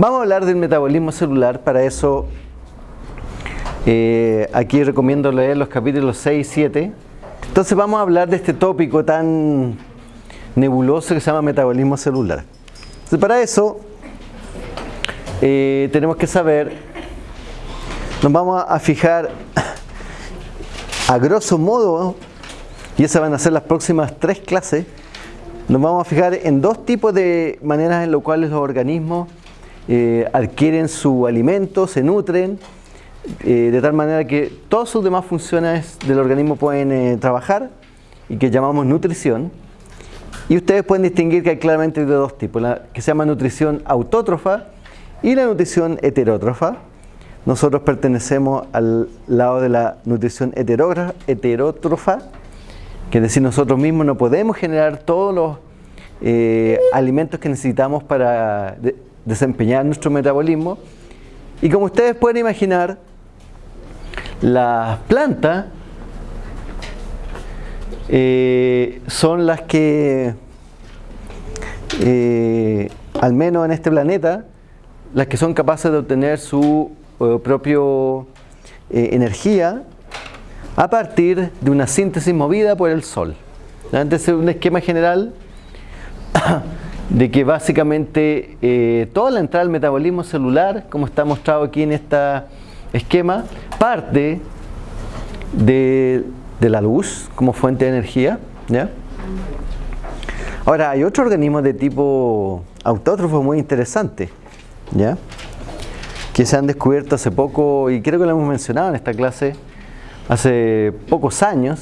Vamos a hablar del metabolismo celular, para eso eh, aquí recomiendo leer los capítulos 6 y 7. Entonces vamos a hablar de este tópico tan nebuloso que se llama metabolismo celular. Para eso eh, tenemos que saber, nos vamos a fijar a grosso modo, y esas van a ser las próximas tres clases, nos vamos a fijar en dos tipos de maneras en las cuales los organismos eh, adquieren su alimento, se nutren, eh, de tal manera que todas sus demás funciones del organismo pueden eh, trabajar y que llamamos nutrición. Y ustedes pueden distinguir que hay claramente de dos tipos, la que se llama nutrición autótrofa y la nutrición heterótrofa. Nosotros pertenecemos al lado de la nutrición heterótrofa, que es decir, nosotros mismos no podemos generar todos los alimentos que necesitamos para desempeñar nuestro metabolismo. Y como ustedes pueden imaginar, las plantas eh, son las que, eh, al menos en este planeta, las que son capaces de obtener su eh, propio energía a partir de una síntesis movida por el sol. Entonces es un esquema general de que básicamente toda la entrada al metabolismo celular, como está mostrado aquí en este esquema, parte de, la luz como fuente de energía. ¿ya? Ahora, hay otro organismo de tipo autótrofo muy interesante, ¿ya? que se han descubierto hace poco, y creo que lo hemos mencionado en esta clase, hace pocos años,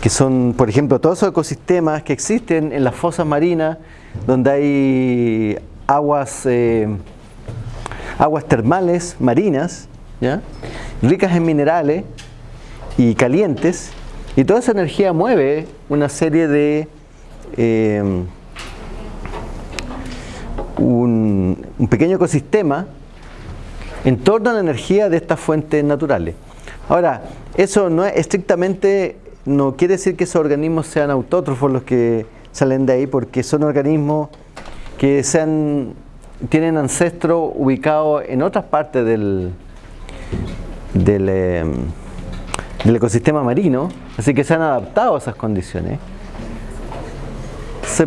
que son, por ejemplo, todos esos ecosistemas que existen en las fosas marinas, donde hay aguas, eh, aguas termales marinas, ricas en minerales y calientes, y toda esa energía mueve una serie de eh, un, pequeño ecosistema en torno a la energía de estas fuentes naturales. Ahora, eso no es estrictamente, no quiere decir que esos organismos sean autótrofos los que salen de ahí, porque son organismos que tienen ancestros ubicados en otras partes del, del, em, del ecosistema marino, así que se han adaptado a esas condiciones.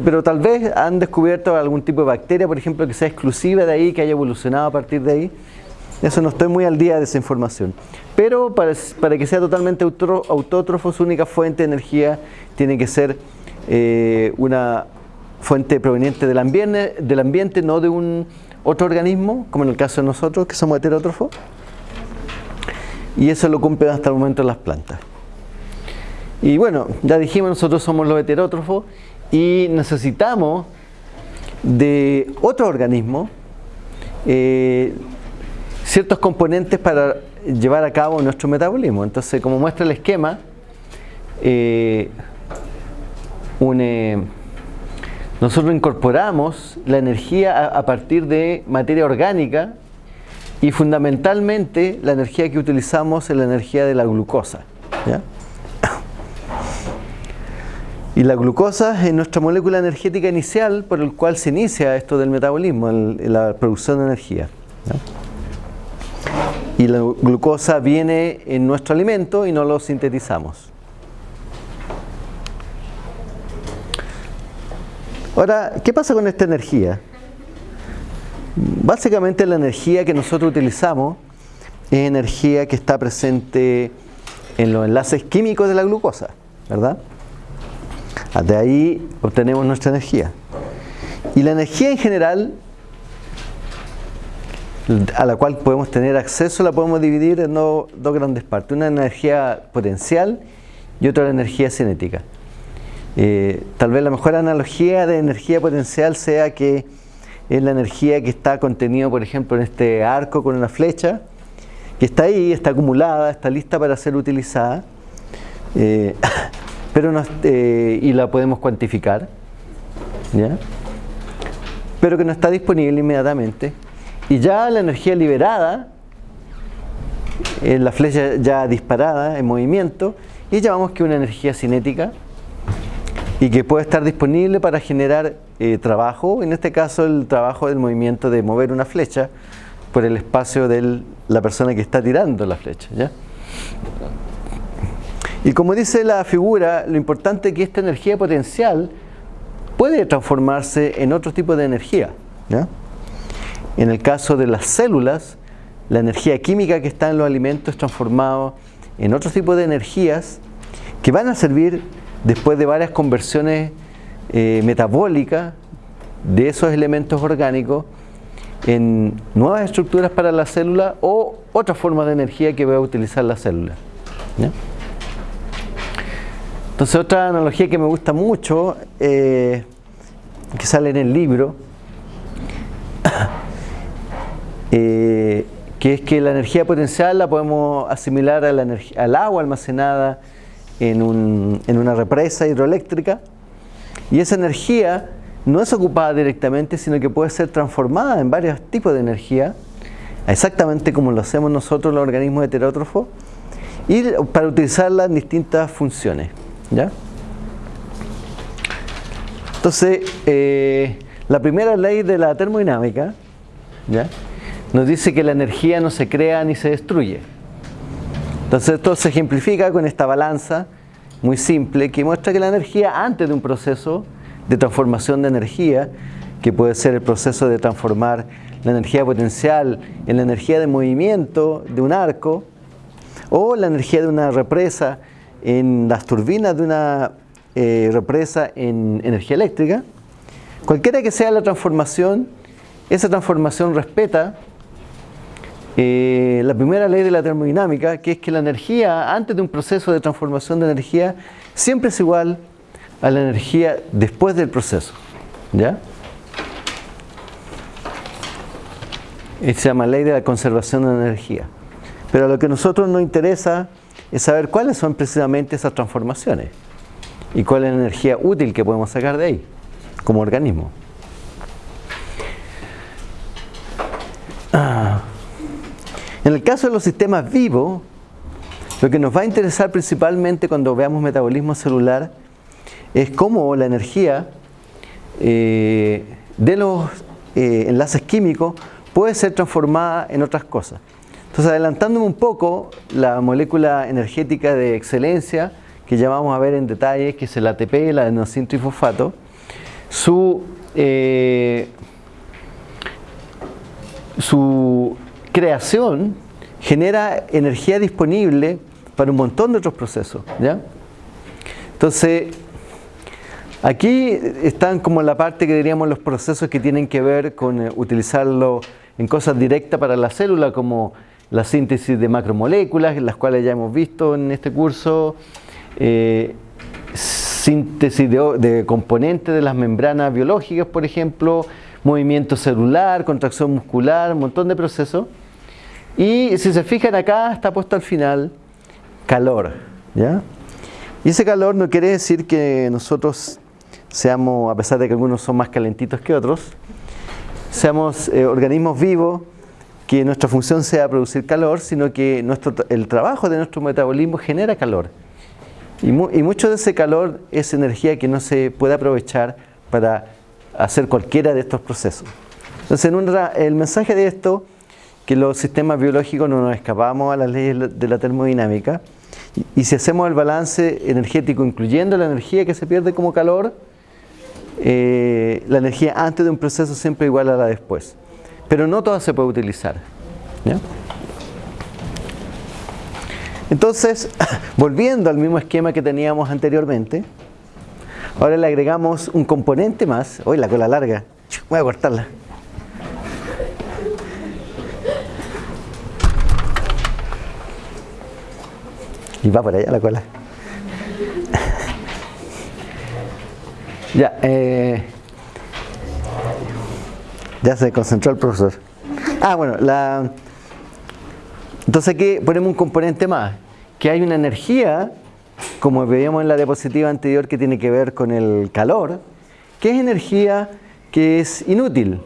pero tal vez han descubierto algún tipo de bacteria, por ejemplo, que sea exclusiva de ahí, que haya evolucionado a partir de ahí. Eso no estoy muy al día de esa información. Pero para, que sea totalmente autótrofo, su única fuente de energía tiene que ser eh, una fuente proveniente del ambiente, del ambiente, no de un otro organismo, como en el caso de nosotros, que somos heterótrofos y eso lo cumplen hasta el momento las plantas. Y bueno, ya dijimos, nosotros somos los heterótrofos y necesitamos de otro organismo eh, ciertos componentes para llevar a cabo nuestro metabolismo. Entonces, como muestra el esquema, eh, nosotros incorporamos la energía a partir de materia orgánica y fundamentalmente la energía que utilizamos es la energía de la glucosa. Y la glucosa es nuestra molécula energética inicial por el cual se inicia esto del metabolismo, la producción de energía. Y la glucosa viene en nuestro alimento y no lo sintetizamos. Ahora, ¿qué pasa con esta energía? Básicamente la energía que nosotros utilizamos es energía que está presente en los enlaces químicos de la glucosa, ¿verdad? De ahí obtenemos nuestra energía. Y la energía en general, a la cual podemos tener acceso, la podemos dividir en dos grandes partes. Una energía potencial y otra energía cinética. Eh, tal vez la mejor analogía de energía potencial sea que es la energía que está contenida, por ejemplo, en este arco con una flecha, que está ahí, está acumulada, está lista para ser utilizada, eh, pero eh, y la podemos cuantificar, pero que no está disponible inmediatamente. Y ya la energía liberada, la flecha ya disparada, en movimiento, y llamamos que una energía cinética, y que puede estar disponible para generar eh, trabajo, en este caso el trabajo del movimiento de mover una flecha por el espacio de la persona que está tirando la flecha. ¿ya? Y como dice la figura, lo importante es que esta energía potencial puede transformarse en otro tipo de energía. En el caso de las células, la energía química que está en los alimentos es transformada en otro tipo de energías que van a servir después de varias conversiones eh, metabólicas de esos elementos orgánicos en nuevas estructuras para la célula o otra forma de energía que va a utilizar la célula. Entonces otra analogía que me gusta mucho, eh, que sale en el libro, eh, que es que la energía potencial la podemos asimilar a la al agua almacenada en, en una represa hidroeléctrica y esa energía no es ocupada directamente, sino que puede ser transformada en varios tipos de energía, exactamente como lo hacemos nosotros los organismos heterótrofos, y para utilizarla en distintas funciones. ¿ya? Entonces, eh, la primera ley de la termodinámica ¿ya? Nos dice que la energía no se crea ni se destruye. Entonces esto se ejemplifica con esta balanza muy simple que muestra que la energía antes de un proceso de transformación de energía, que puede ser el proceso de transformar la energía potencial en la energía de movimiento de un arco, o la energía de una represa en las turbinas de una eh, represa en energía eléctrica, cualquiera que sea la transformación, esa transformación respeta eh, la primera ley de la termodinámica, que es que la energía, antes de un proceso de transformación de energía, siempre es igual a la energía después del proceso. ¿Ya? se llama ley de la conservación de energía. Pero lo que a nosotros nos interesa es saber cuáles son precisamente esas transformaciones y cuál es la energía útil que podemos sacar de ahí, como organismo. Ah. En el caso de los sistemas vivos, lo que nos va a interesar principalmente cuando veamos metabolismo celular es cómo la energía eh, de los eh, enlaces químicos puede ser transformada en otras cosas. Entonces, adelantándome un poco, la molécula energética de excelencia, que ya vamos a ver en detalle, que es el ATP, el adenosín trifosfato, su, eh, su creación genera energía disponible para un montón de otros procesos. ¿ya? Entonces, aquí están como la parte que diríamos los procesos que tienen que ver con eh, utilizarlo en cosas directas para la célula, como la síntesis de macromoléculas, las cuales ya hemos visto en este curso, eh, síntesis de, de componentes de las membranas biológicas, por ejemplo, movimiento celular, contracción muscular, un montón de procesos. Y si se fijan acá, está puesto al final calor. ¿ya? Y ese calor no quiere decir que nosotros seamos, a pesar de que algunos son más calentitos que otros, seamos eh, organismos vivos, que nuestra función sea producir calor, sino que nuestro, el trabajo de nuestro metabolismo genera calor. Y, mucho de ese calor es energía que no se puede aprovechar para hacer cualquiera de estos procesos. Entonces, en el mensaje de esto que los sistemas biológicos no nos escapamos a las leyes de la termodinámica y, si hacemos el balance energético incluyendo la energía que se pierde como calor, eh, la energía antes de un proceso siempre igual a la después. Pero no toda se puede utilizar. Entonces, volviendo al mismo esquema que teníamos anteriormente, ahora le agregamos un componente más. Hoy la cola larga, voy a cortarla. Y va por allá la cola. ya, eh, ya se concentró el profesor. Ah, bueno, la, entonces aquí ponemos un componente más, que hay una energía, como veíamos en la diapositiva anterior, que tiene que ver con el calor, que es energía que es inútil,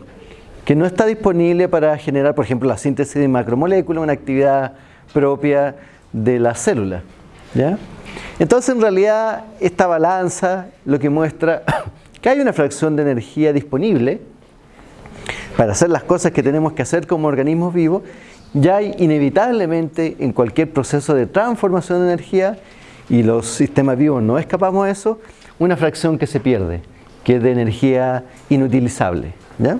que no está disponible para generar, por ejemplo, la síntesis de macromoléculas, una actividad propia de la célula. ¿ya? Entonces en realidad esta balanza lo que muestra que hay una fracción de energía disponible para hacer las cosas que tenemos que hacer como organismos vivos, ya hay inevitablemente en cualquier proceso de transformación de energía, y los sistemas vivos no escapamos de eso, una fracción que se pierde, que es de energía inutilizable. ¿ya?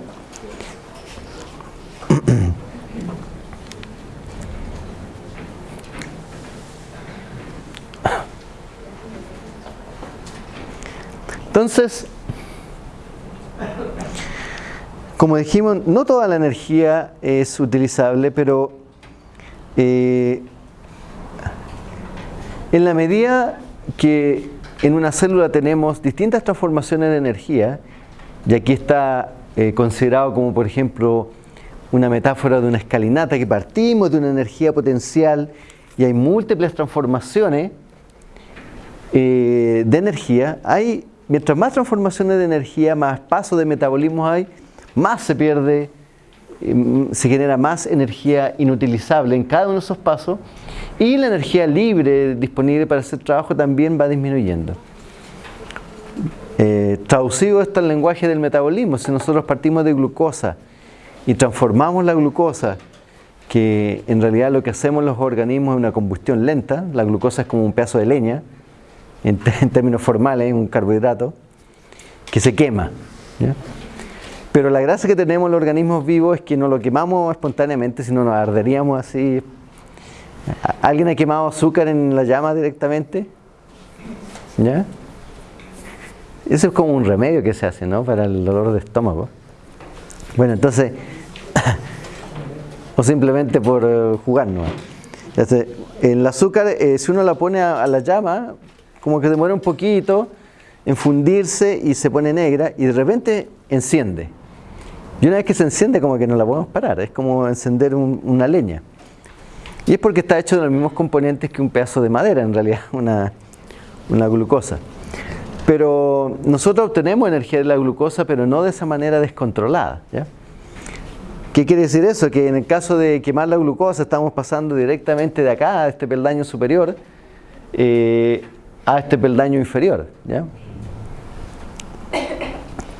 Entonces, como dijimos, no toda la energía es utilizable, pero eh, en la medida que en una célula tenemos distintas transformaciones de energía, y aquí está eh, considerado como por ejemplo una metáfora de una escalinata que partimos de una energía potencial y hay múltiples transformaciones eh, de energía, hay, mientras más transformaciones de energía, más pasos de metabolismo hay, más se pierde, em, se genera más energía inutilizable en cada uno de esos pasos y la energía libre disponible para hacer trabajo también va disminuyendo. Eh, traducido esto al lenguaje del metabolismo, si nosotros partimos de glucosa y transformamos la glucosa, que en realidad lo que hacemos los organismos es una combustión lenta, la glucosa es como un pedazo de leña, en, términos formales, un carbohidrato, que se quema. Pero la gracia que tenemos los organismos vivos es que no lo quemamos espontáneamente, sino nos arderíamos así. ¿Alguien ha quemado azúcar en la llama directamente? ¿Ya? Eso es como un remedio que se hace, ¿no? Para el dolor de estómago. Bueno, entonces, o simplemente por eh, jugar, ¿no? el azúcar, eh, si uno la pone a, la llama, como que demora un poquito en fundirse y se pone negra y de repente enciende. Y una vez que se enciende como que no la podemos parar, es como encender una leña. Y es porque está hecho de los mismos componentes que un pedazo de madera, en realidad, una, glucosa. Pero nosotros obtenemos energía de la glucosa, pero no de esa manera descontrolada. ¿Qué quiere decir eso? Que en el caso de quemar la glucosa estamos pasando directamente de acá, a este peldaño superior, eh, a este peldaño inferior. ¿ya?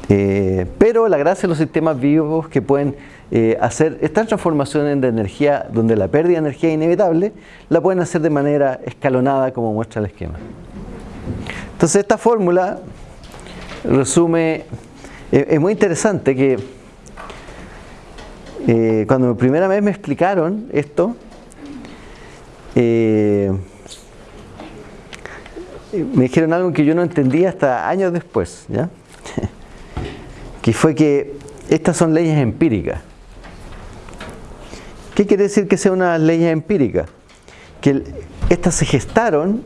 Eh, pero la gracia de los sistemas vivos que pueden eh, hacer estas transformaciones de energía, donde la pérdida de energía es inevitable, la pueden hacer de manera escalonada como muestra el esquema. Entonces esta fórmula resume, eh, es muy interesante que cuando primera vez me explicaron esto, me dijeron algo que yo no entendía hasta años después. ¿ya? que fue que estas son leyes empíricas. ¿Qué quiere decir que sea una ley empírica? Que estas se gestaron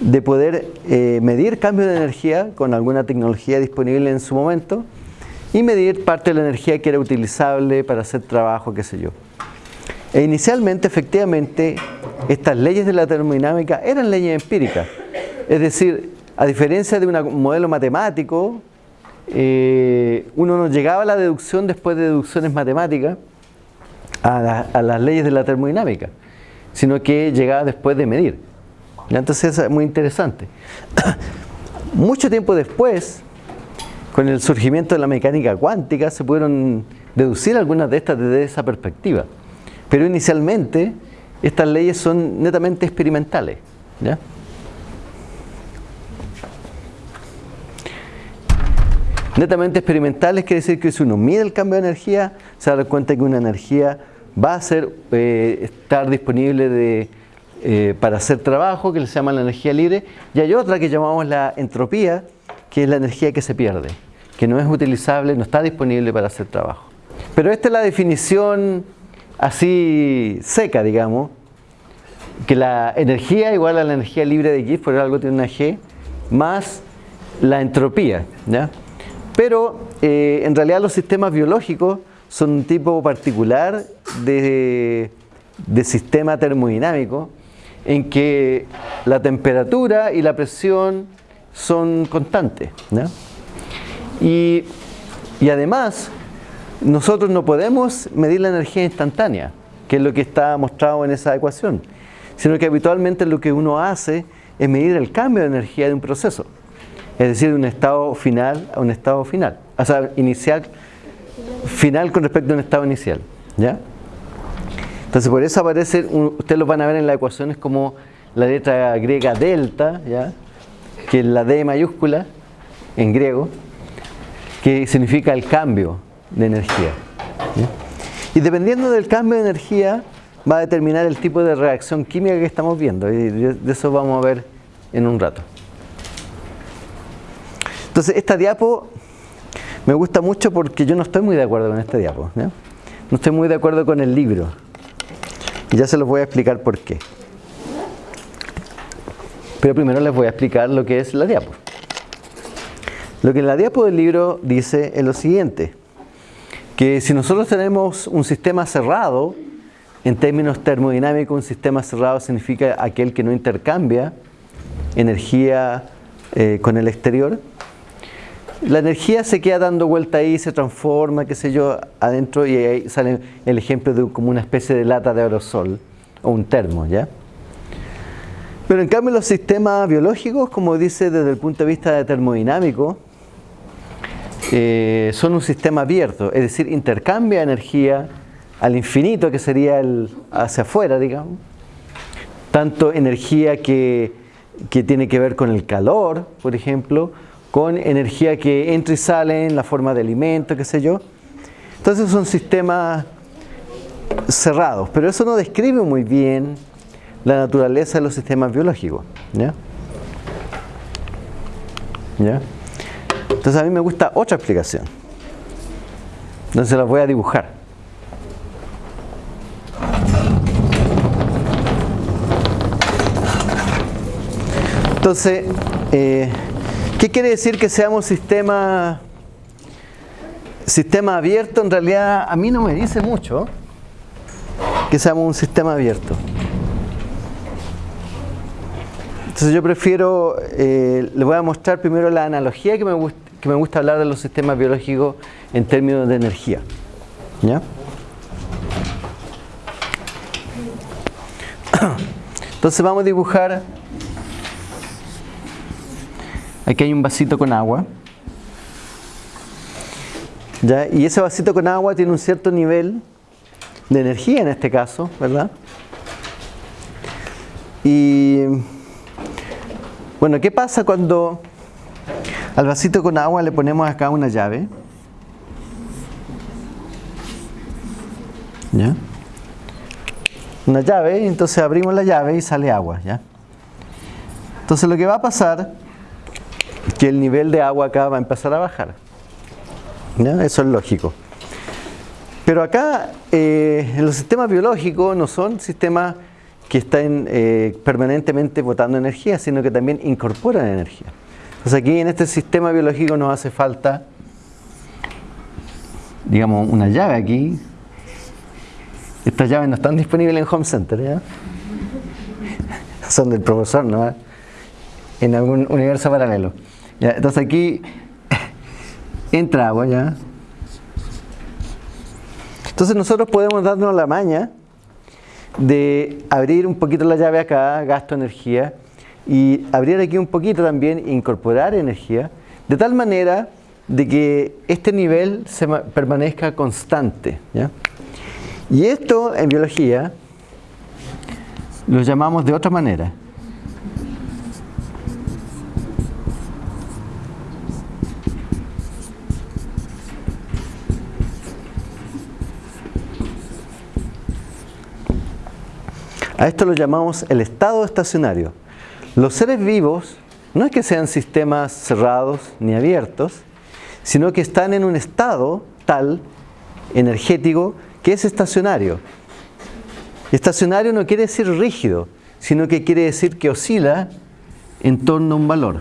de poder eh, medir cambios de energía con alguna tecnología disponible en su momento y medir parte de la energía que era utilizable para hacer trabajo, qué sé yo. E inicialmente, efectivamente, estas leyes de la termodinámica eran leyes empíricas. Es decir, a diferencia de un modelo matemático eh, uno no llegaba a la deducción después de deducciones matemáticas a, las leyes de la termodinámica, sino que llegaba después de medir. Entonces es muy interesante. Mucho tiempo después, con el surgimiento de la mecánica cuántica, se pudieron deducir algunas de estas desde esa perspectiva. Pero inicialmente, estas leyes son netamente experimentales. ¿ya? Netamente experimentales quiere decir que si uno mide el cambio de energía, se da cuenta que una energía va a ser, eh, estar disponible eh, para hacer trabajo, que se llama la energía libre, y hay otra que llamamos la entropía, que es la energía que se pierde, que no es utilizable, no está disponible para hacer trabajo. Pero esta es la definición así seca, digamos, que la energía igual a la energía libre de Gibbs, por algo tiene una G, más la entropía, ¿ya? Pero eh, en realidad los sistemas biológicos son un tipo particular de, sistema termodinámico en que la temperatura y la presión son constantes. Y, y, además, nosotros no podemos medir la energía instantánea, que es lo que está mostrado en esa ecuación, sino que habitualmente lo que uno hace es medir el cambio de energía de un proceso. Es decir, de un estado final a un estado final. O sea, inicial, final con respecto a un estado inicial. ¿Ya? Entonces por eso aparece, ustedes lo van a ver en las ecuaciones como la letra griega delta, ¿ya? que es la D mayúscula en griego, que significa el cambio de energía. Y dependiendo del cambio de energía, va a determinar el tipo de reacción química que estamos viendo. Y de eso vamos a ver en un rato. Entonces, esta diapo me gusta mucho porque yo no estoy muy de acuerdo con esta diapo. No estoy muy de acuerdo con el libro. Y ya se los voy a explicar por qué. Pero primero les voy a explicar lo que es la diapo. Lo que la diapo del libro dice es lo siguiente, que si nosotros tenemos un sistema cerrado, en términos termodinámicos, un sistema cerrado significa aquel que no intercambia energía eh, con el exterior. La energía se queda dando vuelta ahí, se transforma, qué sé yo, adentro y ahí sale el ejemplo de como una especie de lata de aerosol o un termo, ¿ya? Pero en cambio los sistemas biológicos, como dice desde el punto de vista de termodinámico, eh, son un sistema abierto, es decir, intercambia energía al infinito, que sería el hacia afuera, digamos. Tanto energía que, que tiene que ver con el calor, por ejemplo, con energía que entra y sale en la forma de alimento, qué sé yo. Entonces son sistemas cerrados, pero eso no describe muy bien la naturaleza de los sistemas biológicos. ¿ya? ¿Ya? Entonces a mí me gusta otra explicación. Entonces las voy a dibujar. Entonces, eh, ¿Qué quiere decir que seamos sistema, sistema abierto? En realidad a mí no me dice mucho que seamos un sistema abierto. Entonces yo prefiero, eh, les voy a mostrar primero la analogía que me, gusta, que me gusta hablar de los sistemas biológicos en términos de energía. ¿Ya? Entonces vamos a dibujar Aquí hay un vasito con agua. ¿Ya? Y ese vasito con agua tiene un cierto nivel de energía en este caso, ¿verdad? Y bueno, ¿qué pasa cuando al vasito con agua le ponemos acá una llave? ¿Ya? Una llave, entonces abrimos la llave y sale agua, ¿ya? Entonces lo que va a pasar que el nivel de agua acá va a empezar a bajar. Eso es lógico. Pero acá eh, los sistemas biológicos no son sistemas que estén eh, permanentemente botando energía, sino que también incorporan energía. Entonces aquí en este sistema biológico nos hace falta, digamos, una llave aquí. Estas llaves no están disponibles en Home Center, ¿ya? Son del profesor, ¿no? En algún universo paralelo entonces aquí entra agua ya. Entonces nosotros podemos darnos la maña de abrir un poquito la llave acá, gasto energía, y abrir aquí un poquito también, incorporar energía, de tal manera de que este nivel se permanezca constante. Y esto en biología lo llamamos de otra manera. A esto lo llamamos el estado estacionario. Los seres vivos no es que sean sistemas cerrados ni abiertos, sino que están en un estado tal, energético, que es estacionario. Estacionario no quiere decir rígido, sino que quiere decir que oscila en torno a un valor.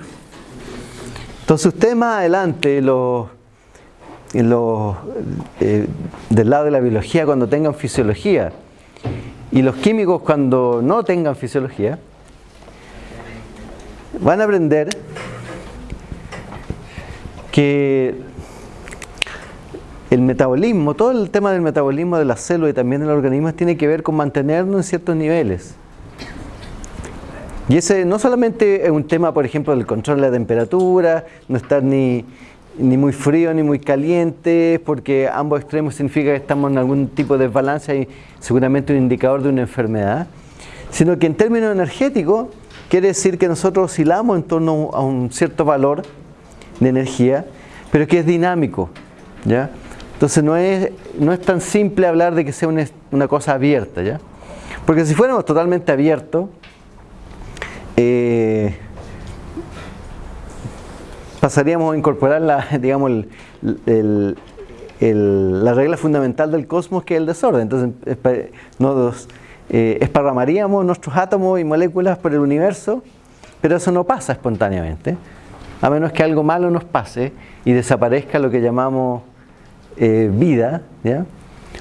Entonces usted más adelante, lo, eh, del lado de la biología, cuando tengan fisiología, y los químicos cuando no tengan fisiología van a aprender que el metabolismo, todo el tema del metabolismo de las células y también del organismo tiene que ver con mantenernos en ciertos niveles. Y ese no solamente es un tema, por ejemplo, del control de la temperatura, no estar ni, ni muy frío ni muy caliente, porque ambos extremos significa que estamos en algún tipo de desbalance y seguramente un indicador de una enfermedad, sino que en términos energéticos quiere decir que nosotros oscilamos en torno a un cierto valor de energía, pero que es dinámico. ¿ya? Entonces no es, no es tan simple hablar de que sea una, una cosa abierta. ¿ya? Porque si fuéramos totalmente abiertos, eh, pasaríamos a incorporar la, digamos, la regla fundamental del cosmos que es el desorden. Entonces nos, eh, esparramaríamos nuestros átomos y moléculas por el universo, pero eso no pasa espontáneamente, a menos que algo malo nos pase y desaparezca lo que llamamos eh, vida, ¿ya?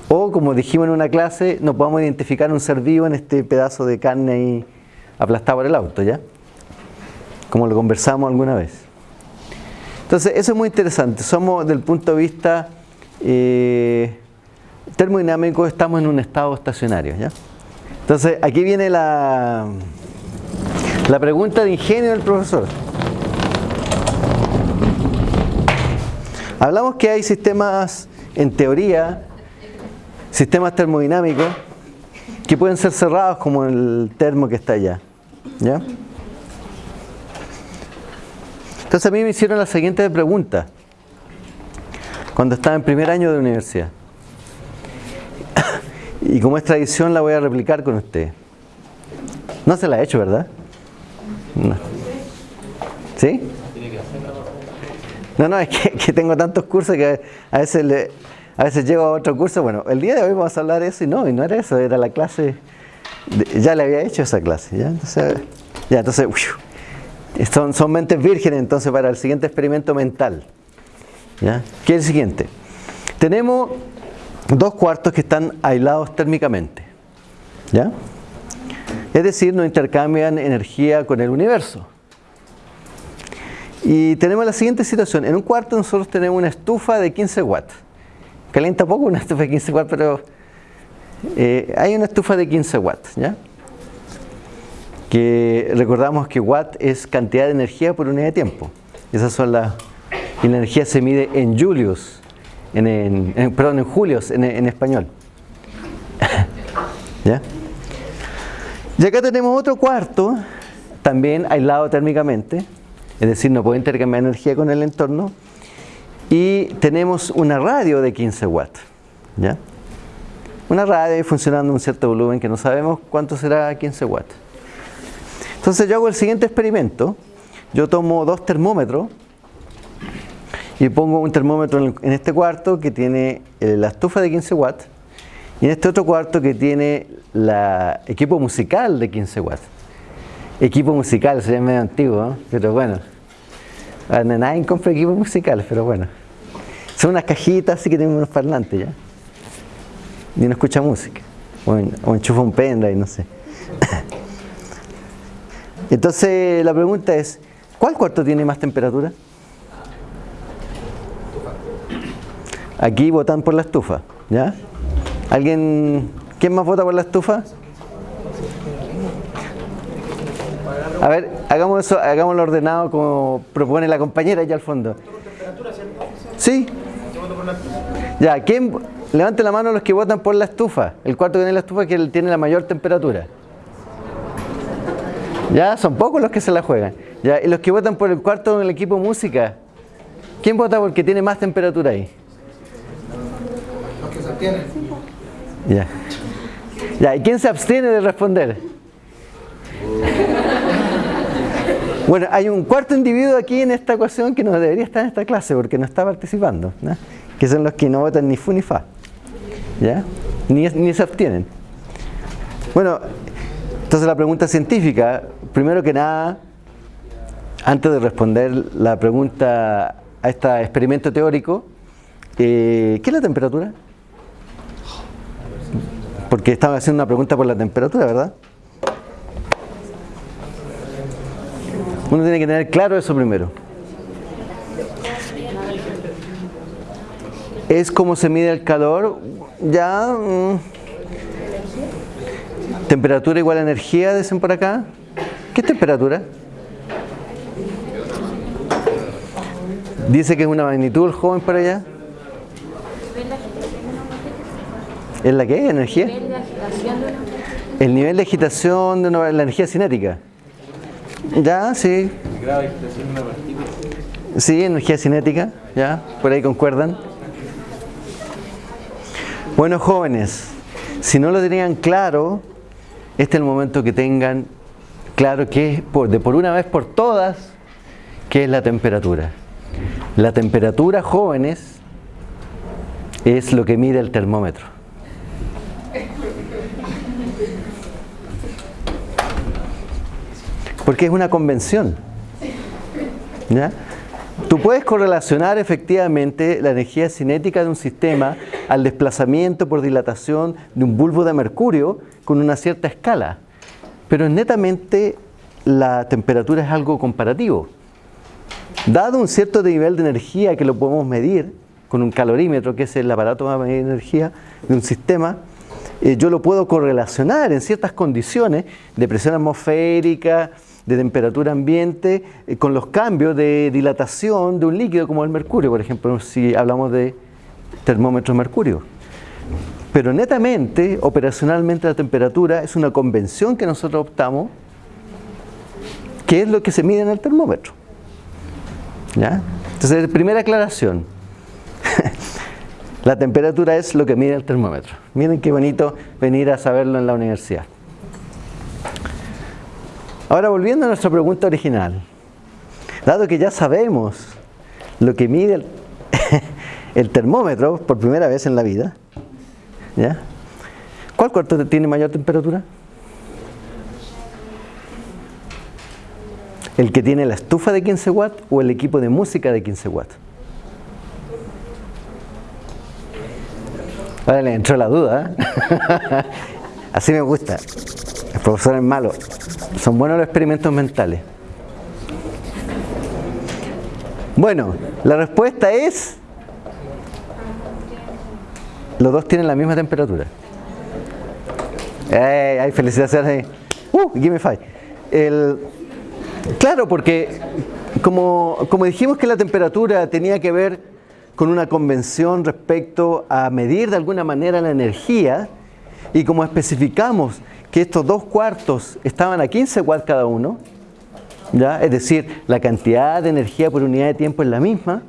o como dijimos en una clase, no podamos identificar un ser vivo en este pedazo de carne ahí aplastado por el auto, ¿ya? Como lo conversamos alguna vez. Entonces, eso es muy interesante. Somos, del punto de vista eh, termodinámico, estamos en un estado estacionario, ¿ya? Entonces, aquí viene la, la pregunta de ingenio del profesor. Hablamos que hay sistemas, en teoría, sistemas termodinámicos que pueden ser cerrados como el termo que está allá. ¿Ya? Entonces a mí me hicieron la siguiente pregunta cuando estaba en primer año de universidad. Y como es tradición la voy a replicar con usted. No se la he hecho, ¿verdad? No. ¿Sí? No, no, es que, tengo tantos cursos que a veces le, a veces llego a otro curso. Bueno, el día de hoy vamos a hablar de eso y no, y no era eso, era la clase ya le había hecho esa clase, ¿ya? Entonces, ya, entonces son, son mentes vírgenes entonces para el siguiente experimento mental. ¿ya? ¿Qué es el siguiente? Tenemos dos cuartos que están aislados térmicamente. ¿ya? Es decir, no intercambian energía con el universo. Y tenemos la siguiente situación. En un cuarto nosotros tenemos una estufa de 15 watts. Calienta poco una estufa de 15 watts, pero eh, hay una estufa de 15 watts, ¿ya? Que recordamos que watt es cantidad de energía por unidad de tiempo. Esas son las... Y la energía se mide en julius, en, perdón, en julios en, en español. ¿Ya? Y acá tenemos otro cuarto, también aislado térmicamente, es decir, no puede intercambiar energía con el entorno, y tenemos una radio de 15 watts. ¿ya? una radio funcionando a un cierto volumen que no sabemos cuánto será 15 watts. Entonces yo hago el siguiente experimento. Yo tomo dos termómetros y pongo un termómetro en este cuarto que tiene eh, la estufa de 15 watts y en este otro cuarto que tiene el equipo musical de 15 watts. Equipo musical, sería medio antiguo, pero bueno. Nadie compra equipos musicales, pero bueno. Son unas cajitas así que tienen unos parlantes ya y no escucha música. O, enchufa un pendrive, no sé. Entonces la pregunta es, ¿cuál cuarto tiene más temperatura? Aquí votan por la estufa, ¿ya? ¿Alguien, quién más vota por la estufa? A ver, hagamos eso, hagámoslo ordenado como propone la compañera allá al fondo. ¿Sí? Ya, ¿quién, Levante la mano los que votan por la estufa. El cuarto que tiene la estufa que tiene la mayor temperatura. Ya, son pocos los que se la juegan. Ya, y los que votan por el cuarto en el equipo música. ¿Quién vota porque tiene más temperatura ahí? Los que se abstienen. Ya. Ya, ¿y quién se abstiene de responder? Bueno, hay un cuarto individuo aquí en esta ecuación que no debería estar en esta clase porque no está participando, que son los que no votan ni fu ni fa. ¿Ya? Ni, ni se abstienen. Bueno, entonces la pregunta científica, primero que nada, antes de responder la pregunta a este experimento teórico, eh, ¿qué es la temperatura? Porque estaba haciendo una pregunta por la temperatura, ¿verdad? Uno tiene que tener claro eso primero. Es como se mide el calor ya mm, temperatura igual a energía, dicen por acá. ¿Qué temperatura? Dice que es una magnitud el joven para allá. ¿Es la qué? ¿Energía? El nivel de agitación de la energía cinética. Ya, sí. Sí, energía cinética, ya, por ahí concuerdan. Bueno, jóvenes, si no lo tenían claro, este es el momento que tengan claro que es por, de por una vez por todas, qué es la temperatura. La temperatura, jóvenes, es lo que mide el termómetro. Porque es una convención. ¿Ya? Tú puedes correlacionar efectivamente la energía cinética de un sistema al desplazamiento por dilatación de un bulbo de mercurio con una cierta escala. Pero netamente la temperatura es algo comparativo. Dado un cierto nivel de energía que lo podemos medir con un calorímetro, que es el aparato para medir energía de un sistema, eh, yo lo puedo correlacionar en ciertas condiciones de presión atmosférica, de temperatura ambiente, eh, con los cambios de dilatación de un líquido como el mercurio, por ejemplo, si hablamos de termómetro mercurio. Pero netamente, operacionalmente la temperatura es una convención que nosotros optamos, que es lo que se mide en el termómetro. ¿Ya? Entonces, primera aclaración. la temperatura es lo que mide el termómetro. Miren qué bonito venir a saberlo en la universidad. Ahora, volviendo a nuestra pregunta original. Dado que ya sabemos lo que mide el, el termómetro por primera vez en la vida, ¿ya? ¿cuál cuarto tiene mayor temperatura? ¿El que tiene la estufa de 15 watts o el equipo de música de 15 watts? Ahora le entró la duda. ¿eh? Así me gusta. El profesor es malo. Son buenos los experimentos mentales. Bueno, la respuesta es... Los dos tienen la misma temperatura. ¡Ey! Hay felicitaciones. ¡Uh! Give me five. El, Claro, porque como, como dijimos que la temperatura tenía que ver con una convención respecto a medir de alguna manera la energía, y como especificamos que estos dos cuartos estaban a 15 watts cada uno, ¿ya? es decir, la cantidad de energía por unidad de tiempo es la misma,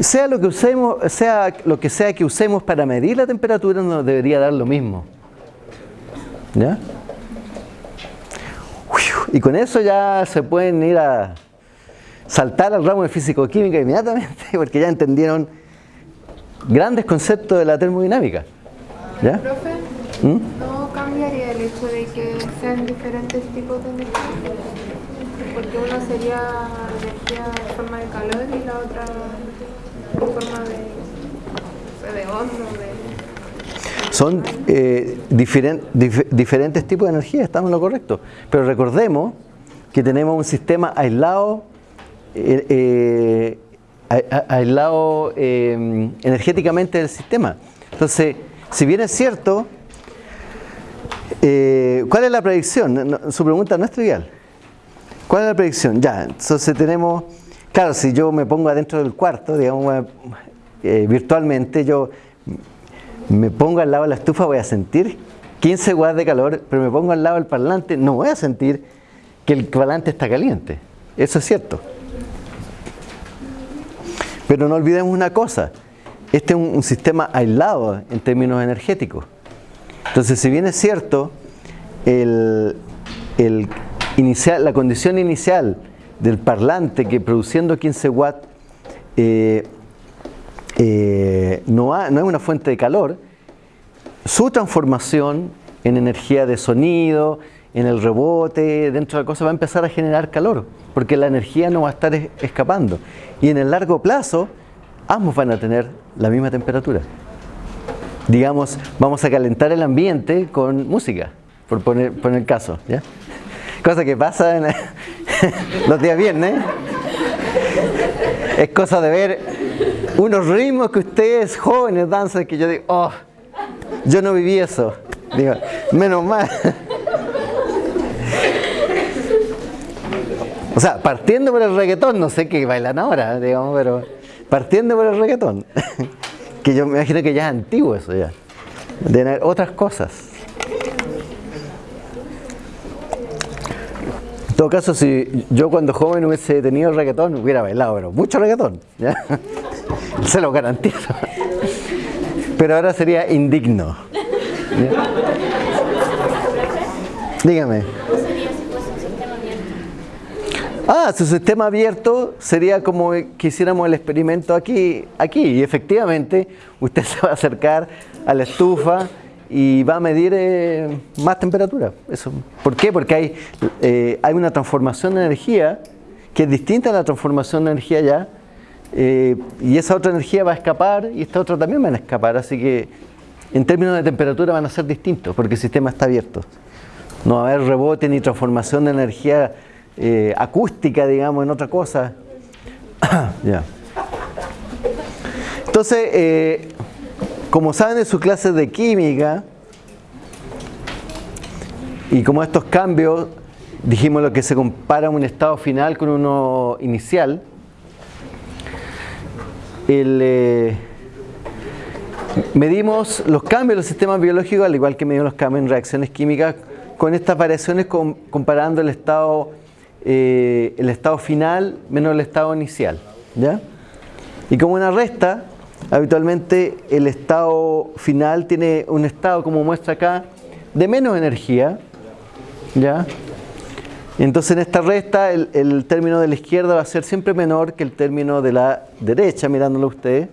sea lo que usemos, sea lo que sea que usemos para medir la temperatura nos debería dar lo mismo. ¿Ya? Y con eso ya se pueden ir a saltar al ramo de físico-química inmediatamente, porque ya entendieron grandes conceptos de la termodinámica. ¿Ya? Profe, ¿Mm? ¿no cambiaría el hecho de que sean diferentes tipos de energía? Porque una sería energía en forma de calor y la otra son eh, diferentes tipos de energía, estamos en lo correcto. Pero recordemos que tenemos un sistema aislado, eh, eh, aislado energéticamente del sistema. Entonces, si bien es cierto, ¿cuál es la predicción? su pregunta no es trivial. ¿Cuál es la predicción? Ya, entonces tenemos, claro, si yo me pongo adentro del cuarto, digamos, virtualmente, yo me pongo al lado de la estufa, voy a sentir 15 watts de calor, pero me pongo al lado del parlante, no voy a sentir que el parlante está caliente. Eso es cierto. Pero no olvidemos una cosa, este es un, sistema aislado en términos energéticos. Entonces, si bien es cierto, el, inicial, la condición inicial del parlante que produciendo 15 watts eh, eh, no, no es una fuente de calor, su transformación en energía de sonido, en el rebote, dentro de la cosa va a empezar a generar calor, porque la energía no va a estar escapando. Y en el largo plazo, ambos van a tener la misma temperatura. Digamos, vamos a calentar el ambiente con música, por poner, poner el caso. ¿ya? Cosa que pasa en los días viernes. Es cosa de ver unos ritmos que ustedes jóvenes danzan que yo digo, oh, yo no viví eso. Digo, menos mal. O sea, partiendo por el reggaetón, no sé qué bailan ahora, digamos, pero partiendo por el reggaetón, que yo me imagino que ya es antiguo eso ya, de otras cosas. Todo caso, si yo cuando joven hubiese tenido reggaetón, hubiera bailado, pero mucho reggaetón, se lo garantizo. Pero ahora sería indigno. Dígame. Ah, su sistema abierto sería como que hiciéramos el experimento aquí, aquí. Y efectivamente, usted se va a acercar a la estufa y va a medir eh, más temperatura. Eso. ¿Por qué? Porque hay, eh, hay una transformación de energía que es distinta a la transformación de energía ya. Eh, y esa otra energía va a escapar y esta otra también va a escapar. Así que en términos de temperatura van a ser distintos porque el sistema está abierto. No va a haber rebote ni transformación de energía acústica, digamos, en otra cosa. Entonces, eh, como saben en sus clases de química, y como estos cambios, dijimos lo que se compara un estado final con uno inicial, eh, medimos los cambios en los sistemas biológicos, al igual que medimos los cambios en reacciones químicas, con estas variaciones comparando el estado eh, el estado final menos el estado inicial. ¿ya? Y como una resta, habitualmente el estado final tiene un estado, como muestra acá, de menos energía. ¿ya? Entonces en esta resta el, término de la izquierda va a ser siempre menor que el término de la derecha, mirándolo usted.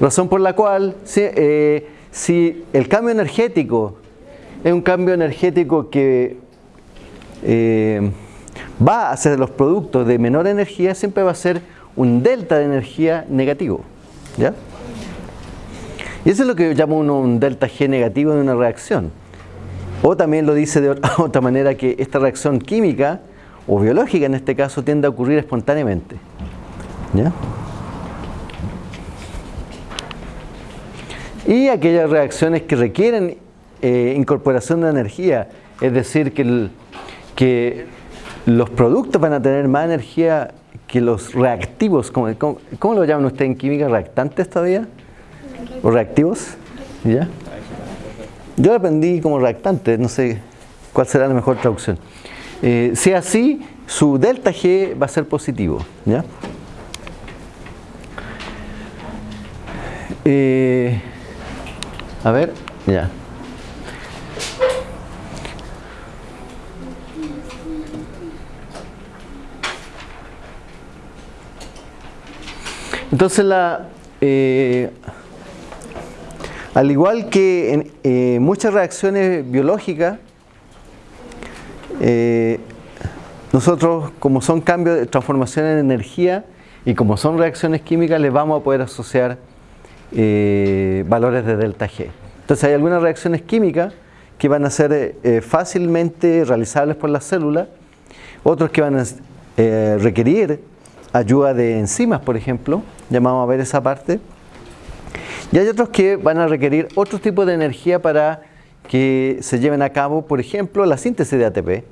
Razón por la cual, si, eh, si el cambio energético es un cambio energético que eh, va a ser los productos de menor energía, siempre va a ser un delta de energía negativo. ¿Ya? Y eso es lo que llamo uno un delta G negativo de una reacción. O también lo dice de otra manera que esta reacción química o biológica en este caso tiende a ocurrir espontáneamente. ¿ya? Y aquellas reacciones que requieren eh, incorporación de energía, es decir, que los productos van a tener más energía que los reactivos. ¿Cómo, cómo, lo llaman ustedes en química? ¿Reactantes todavía? ¿O reactivos? ¿Ya? Yo aprendí como reactante, no sé cuál será la mejor traducción. Eh, si así, su delta G va a ser positivo. ¿ya? Eh, a ver, ya. Entonces, la, eh, al igual que en eh, muchas reacciones biológicas, eh, nosotros, como son cambios de transformación en energía y como son reacciones químicas, les vamos a poder asociar valores de delta G. Entonces, hay algunas reacciones químicas que van a ser fácilmente realizables por las células, otros que van a requerir ayuda de enzimas, por ejemplo, llamamos a ver esa parte. Y hay otros que van a requerir otro tipo de energía para que se lleven a cabo, por ejemplo, la síntesis de ATP.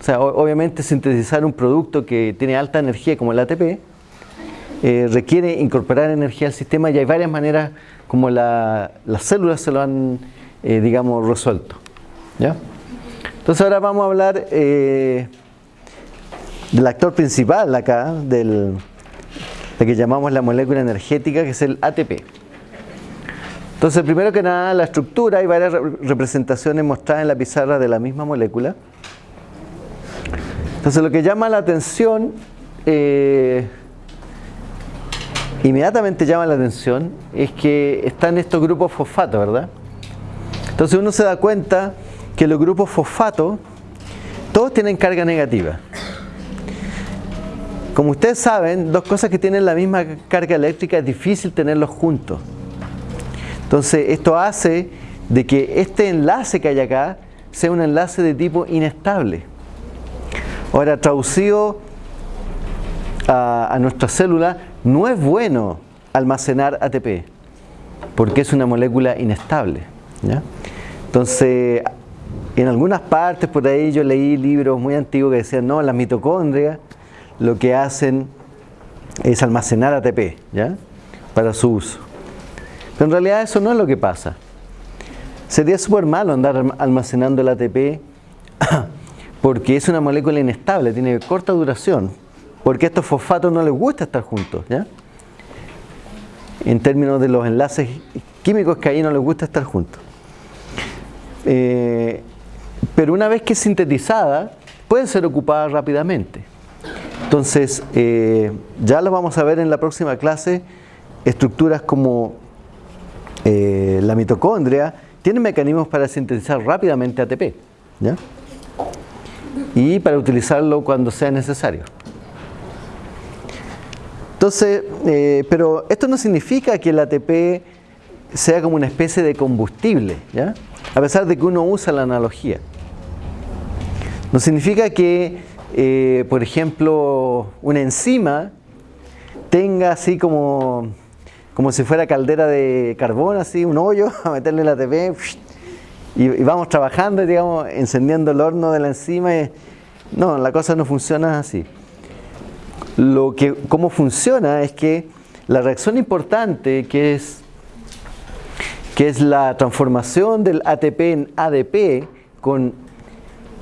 O sea, obviamente sintetizar un producto que tiene alta energía como el ATP eh, requiere incorporar energía al sistema y hay varias maneras como las células se lo han, eh, digamos, resuelto. ¿ya? Entonces ahora vamos a hablar eh, del actor principal acá, del, de que llamamos la molécula energética, que es el ATP. Entonces, primero que nada, la estructura, hay varias representaciones mostradas en la pizarra de la misma molécula. Entonces, lo que llama la atención, eh, inmediatamente llama la atención, es que están estos grupos fosfato, ¿verdad? Entonces uno se da cuenta que los grupos fosfato, todos tienen carga negativa. Como ustedes saben, dos cosas que tienen la misma carga eléctrica es difícil tenerlos juntos. Entonces, esto hace de que este enlace que hay acá sea un enlace de tipo inestable. Ahora, traducido a, nuestra célula, no es bueno almacenar ATP, porque es una molécula inestable. Entonces, en algunas partes por ahí yo leí libros muy antiguos que decían, no, las mitocondrias lo que hacen es almacenar ATP, ¿ya? Para su uso. Pero en realidad eso no es lo que pasa. Sería súper malo andar almacenando el ATP porque es una molécula inestable, tiene corta duración, porque a estos fosfatos no les gusta estar juntos, ¿ya? En términos de los enlaces químicos que ahí no les gusta estar juntos. Eh, pero una vez que es sintetizada, puede ser ocupada rápidamente. Entonces, eh, ya lo vamos a ver en la próxima clase, estructuras como eh, la mitocondria tienen mecanismos para sintetizar rápidamente ATP ¿ya? y para utilizarlo cuando sea necesario. Entonces, eh, pero esto no significa que el ATP sea como una especie de combustible, ¿ya? a pesar de que uno usa la analogía. No significa que eh, por ejemplo, una enzima tenga así como, como si fuera caldera de carbón, así, un hoyo, a meterle la ATP y, vamos trabajando, digamos, encendiendo el horno de la enzima. No, la cosa no funciona así. Lo que, cómo funciona es que la reacción importante que es, que es la transformación del ATP en ADP con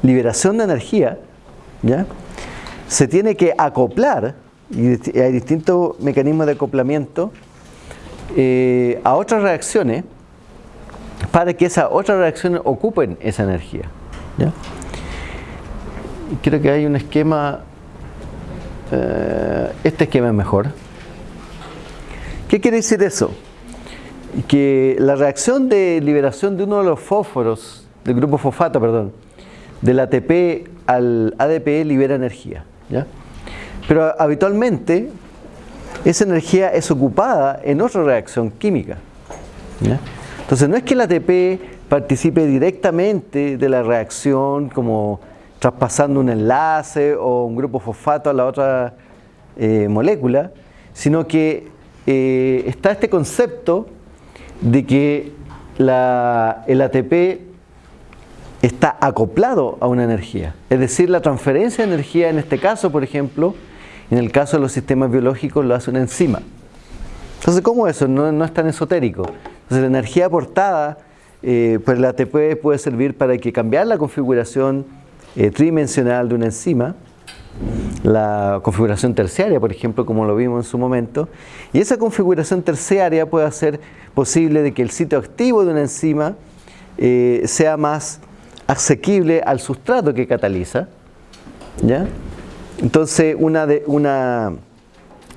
liberación de energía, se tiene que acoplar, y hay distintos mecanismos de acoplamiento, eh, a otras reacciones para que esas otras reacciones ocupen esa energía. creo que hay un esquema, eh, este esquema es mejor. ¿Qué quiere decir eso? Que la reacción de liberación de uno de los fósforos, del grupo fosfato, perdón, del ATP al ADP libera energía. ¿ya? Pero habitualmente esa energía es ocupada en otra reacción química. ¿ya? Entonces no es que el ATP participe directamente de la reacción como traspasando un enlace o un grupo fosfato a la otra eh, molécula, sino que eh, está este concepto de que la, el ATP está acoplado a una energía. Es decir, la transferencia de energía en este caso, por ejemplo, en el caso de los sistemas biológicos lo hace una enzima. Entonces, ¿cómo eso? No, no es tan esotérico. Entonces, la energía aportada eh, por el ATP puede servir para que cambiar la configuración eh, tridimensional de una enzima, la configuración terciaria, por ejemplo, como lo vimos en su momento, y esa configuración terciaria puede hacer posible de que el sitio activo de una enzima eh, sea más asequible al sustrato que cataliza. ¿ya? Entonces, una, de, una,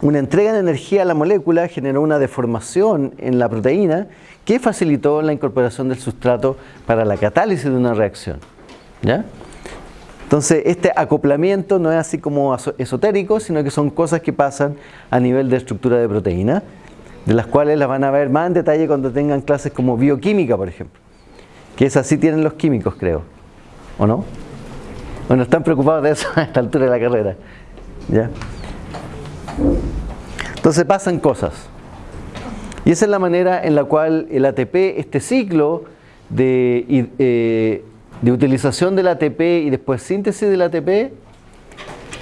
una entrega de energía a la molécula generó una deformación en la proteína que facilitó la incorporación del sustrato para la catálisis de una reacción. ¿ya? Entonces, este acoplamiento no es así como esotérico, sino que son cosas que pasan a nivel de estructura de proteína, de las cuales las van a ver más en detalle cuando tengan clases como bioquímica, por ejemplo que es así tienen los químicos, creo. ¿O no? Bueno, están preocupados de eso a esta altura de la carrera. ¿Ya? Entonces pasan cosas. Y esa es la manera en la cual el ATP, este ciclo de, eh, de utilización del ATP y después síntesis del ATP,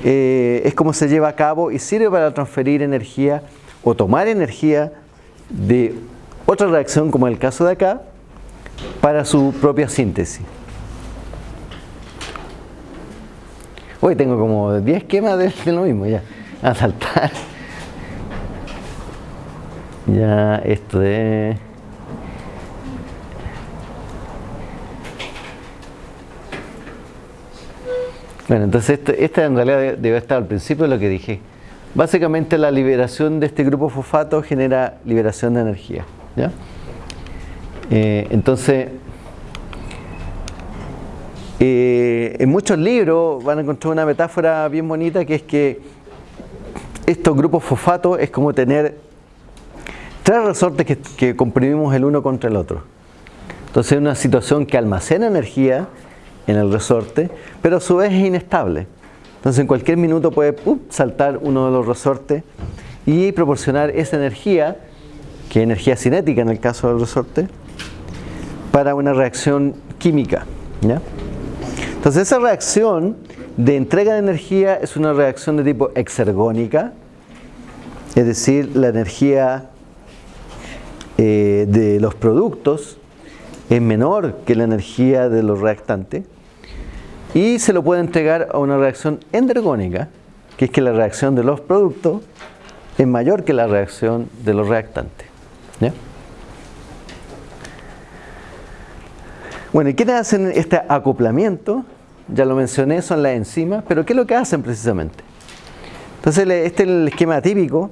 eh, es como se lleva a cabo y sirve para transferir energía o tomar energía de otra reacción como el caso de acá, para su propia síntesis. Hoy tengo como 10 esquemas de, lo mismo ya. A saltar. Ya esto de... Bueno, entonces esta en realidad debe estar al principio de lo que dije. Básicamente la liberación de este grupo fosfato genera liberación de energía. ¿ya? Eh, entonces, eh, en muchos libros van a encontrar una metáfora bien bonita que es que estos grupos fosfatos es como tener tres resortes que, que comprimimos el uno contra el otro. Entonces es una situación que almacena energía en el resorte, pero a su vez es inestable. Entonces en cualquier minuto puede saltar uno de los resortes y proporcionar esa energía, que es energía cinética en el caso del resorte, para una reacción química. Entonces esa reacción de entrega de energía es una reacción de tipo exergónica, es decir, la energía eh, de los productos es menor que la energía de los reactantes y se lo puede entregar a una reacción endergónica, que es que la reacción de los productos es mayor que la reacción de los reactantes. Bueno, ¿y quiénes hacen este acoplamiento? Ya lo mencioné, son las enzimas, pero ¿qué es lo que hacen precisamente? Entonces, este es el esquema típico.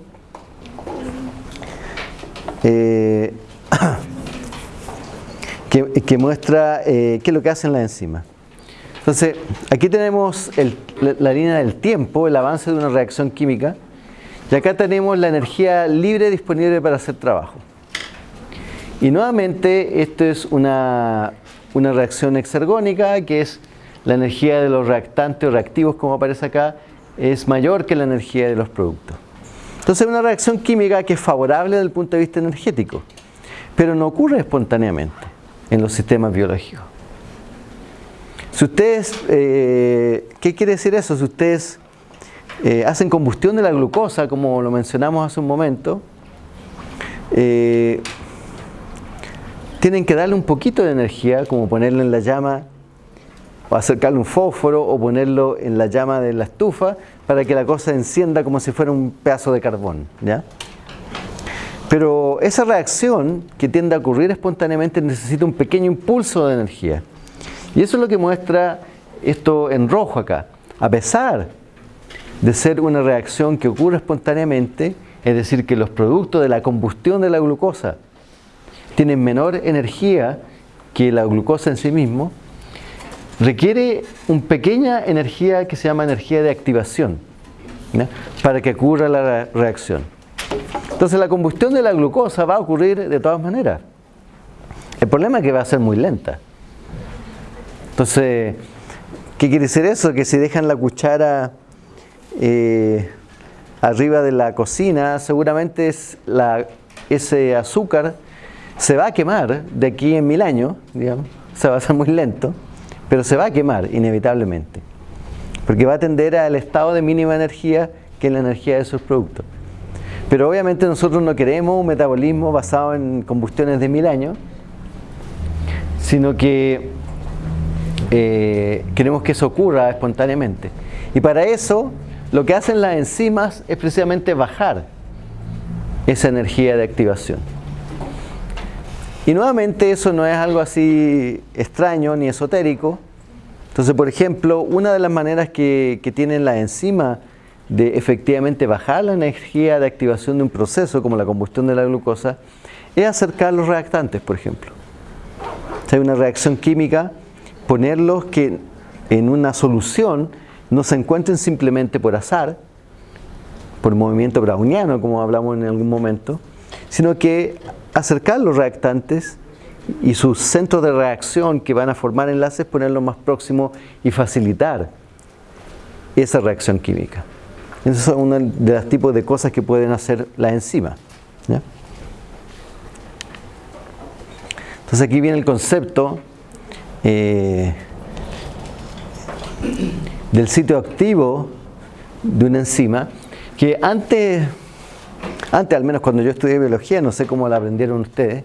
Eh, que, muestra eh, qué es lo que hacen las enzimas. Entonces, aquí tenemos la, línea del tiempo, el avance de una reacción química, y acá tenemos la energía libre disponible para hacer trabajo. Y nuevamente, esto es una, una reacción exergónica, que es la energía de los reactantes o reactivos, como aparece acá, es mayor que la energía de los productos. Entonces, es una reacción química que es favorable desde el punto de vista energético, pero no ocurre espontáneamente en los sistemas biológicos. Si ustedes, eh, ¿qué quiere decir eso? Si ustedes eh, hacen combustión de la glucosa, como lo mencionamos hace un momento, eh, tienen que darle un poquito de energía, como ponerlo en la llama, o acercarle un fósforo, o ponerlo en la llama de la estufa, para que la cosa encienda como si fuera un pedazo de carbón. ¿ya? Pero esa reacción que tiende a ocurrir espontáneamente necesita un pequeño impulso de energía. Y eso es lo que muestra esto en rojo acá. A pesar de ser una reacción que ocurre espontáneamente, es decir, que los productos de la combustión de la glucosa tienen menor energía que la glucosa en sí mismo, requiere una pequeña energía que se llama energía de activación para que ocurra la reacción. Entonces la combustión de la glucosa va a ocurrir de todas maneras. El problema es que va a ser muy lenta. Entonces, ¿qué quiere decir eso? Que si dejan la cuchara eh, arriba de la cocina, seguramente es ese azúcar se va a quemar de aquí en mil años, digamos, se va a hacer muy lento, pero se va a quemar inevitablemente, porque va a tender al estado de mínima energía que es la energía de sus productos. Pero obviamente nosotros no queremos un metabolismo basado en combustiones de mil años, sino que eh, queremos que eso ocurra espontáneamente. Y para eso lo que hacen las enzimas es precisamente bajar esa energía de activación. Y nuevamente eso no es algo así extraño ni esotérico. Entonces, por ejemplo, una de las maneras que, tienen las enzimas de efectivamente bajar la energía de activación de un proceso como la combustión de la glucosa es acercar los reactantes, por ejemplo. Si hay una reacción química, ponerlos que en una solución no se encuentren simplemente por azar, por movimiento browniano, como hablamos en algún momento, sino que acercar los reactantes y sus centros de reacción que van a formar enlaces, ponerlos más próximos y facilitar esa reacción química. Esos son uno de los tipos de cosas que pueden hacer las enzimas. Entonces aquí viene el concepto eh, del sitio activo de una enzima que antes, antes al menos cuando yo estudié biología, no sé cómo la aprendieron ustedes,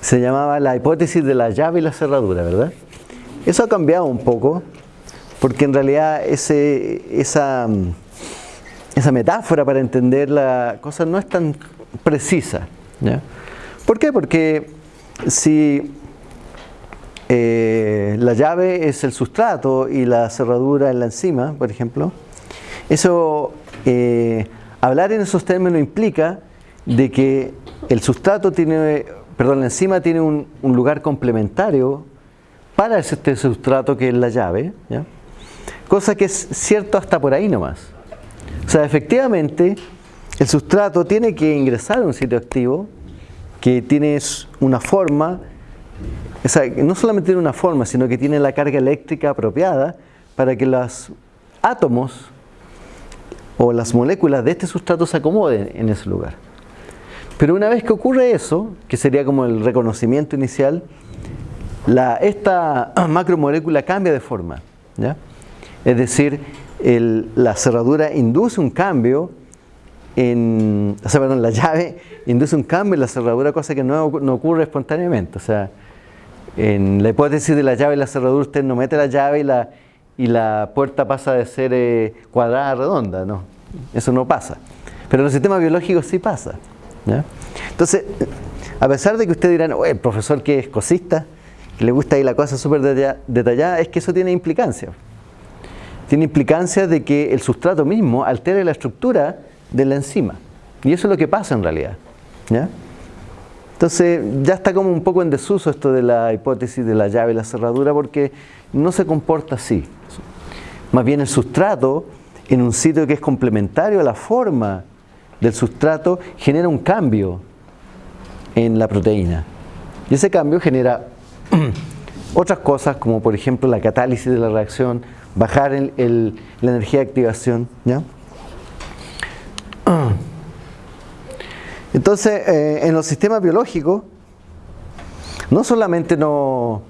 se llamaba la hipótesis de la llave y la cerradura, ¿verdad? Eso ha cambiado un poco, porque en realidad ese, esa esa metáfora para entender la cosa no es tan precisa. ¿Por qué? Porque si eh, la llave es el sustrato y la cerradura es la enzima, por ejemplo, eso, eh, hablar en esos términos implica de que el sustrato tiene, perdón, la enzima tiene un, lugar complementario para este sustrato que es la llave, cosa que es cierto hasta por ahí nomás. O sea, efectivamente, el sustrato tiene que ingresar a un sitio activo que tiene una forma, o sea, no solamente tiene una forma, sino que tiene la carga eléctrica apropiada para que los átomos o las moléculas de este sustrato se acomoden en ese lugar. Pero una vez que ocurre eso, que sería como el reconocimiento inicial, esta macromolécula cambia de forma. ¿ya? Es decir, la cerradura induce un cambio en, o sea, perdón, la llave induce un cambio en la cerradura, cosa que no, no ocurre espontáneamente. O sea, en la hipótesis de la llave y la cerradura, usted no mete la llave y la, y la puerta pasa de ser eh, cuadrada a redonda, no. Eso no pasa. Pero en los sistemas biológicos sí pasa. Entonces, a pesar de que usted dirán, "Oye, el profesor que es cosista, que le gusta ahí la cosa súper detalla- detallada, es que eso tiene implicancias. Tiene implicancias de que el sustrato mismo altere la estructura de la enzima. Y eso es lo que pasa en realidad. ¿ya? Entonces ya está como un poco en desuso esto de la hipótesis de la llave y la cerradura porque no se comporta así. Más bien el sustrato en un sitio que es complementario a la forma del sustrato genera un cambio en la proteína. Y ese cambio genera otras cosas como por ejemplo la catálisis de la reacción, bajar la energía de activación. ¿ya? Entonces, eh, en los sistemas biológicos, no solamente no-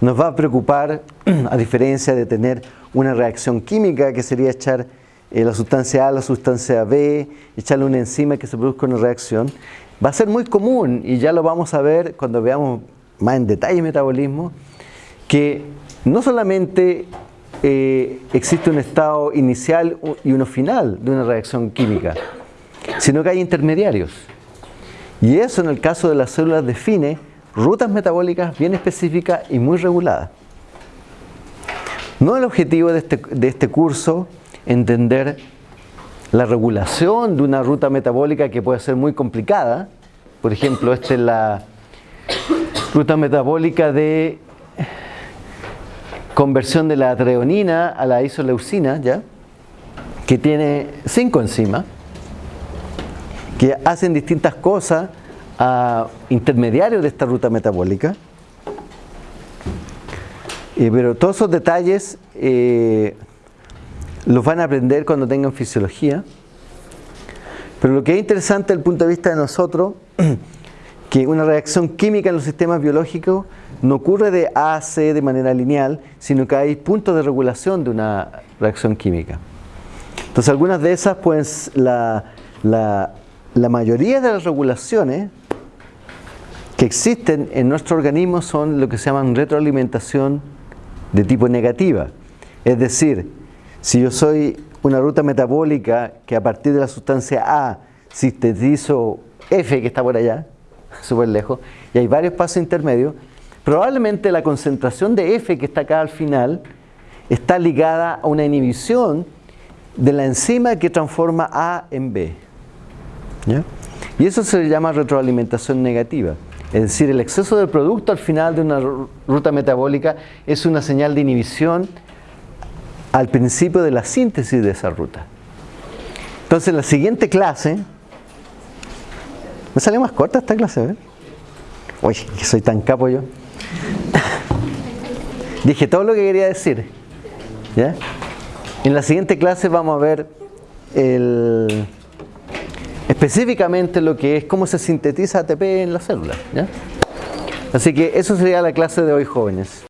nos va a preocupar, a diferencia de tener una reacción química, que sería echar eh, la sustancia A a la sustancia B, echarle una enzima que se produzca una reacción, va a ser muy común, y ya lo vamos a ver cuando veamos más en detalle el metabolismo, que no solamente eh, existe un estado inicial y uno final de una reacción química, sino que hay intermediarios. Y eso en el caso de las células define rutas metabólicas bien específicas y muy reguladas. No el objetivo de este, de este curso entender la regulación de una ruta metabólica que puede ser muy complicada. Por ejemplo, esta es la ruta metabólica de conversión de la treonina a la isoleucina, ¿ya? que tiene cinco enzimas que hacen distintas cosas a intermediarios de esta ruta metabólica. Eh, pero todos esos detalles eh, los van a aprender cuando tengan fisiología. Pero lo que es interesante desde el punto de vista de nosotros, que una reacción química en los sistemas biológicos no ocurre de A a C de manera lineal, sino que hay puntos de regulación de una reacción química. Entonces algunas de esas, pues la, la- la mayoría de las regulaciones que existen en nuestro organismo son lo que se llaman retroalimentación de tipo negativa. Es decir, si yo soy una ruta metabólica que a partir de la sustancia A sintetizo F que está por allá, súper lejos, y hay varios pasos intermedios, probablemente la concentración de F que está acá al final está ligada a una inhibición de la enzima que transforma A en B. Y eso se llama retroalimentación negativa. Es decir, el exceso del producto al final de una ru- ruta metabólica es una señal de inhibición al principio de la síntesis de esa ruta. Entonces, en la siguiente clase, ¿me salió más corta esta clase? Uy, que soy tan capo yo. Dije todo lo que quería decir. ¿Ya? En la siguiente clase vamos a ver el, específicamente lo que es cómo se sintetiza ATP en las células. Así que eso sería la clase de hoy, jóvenes.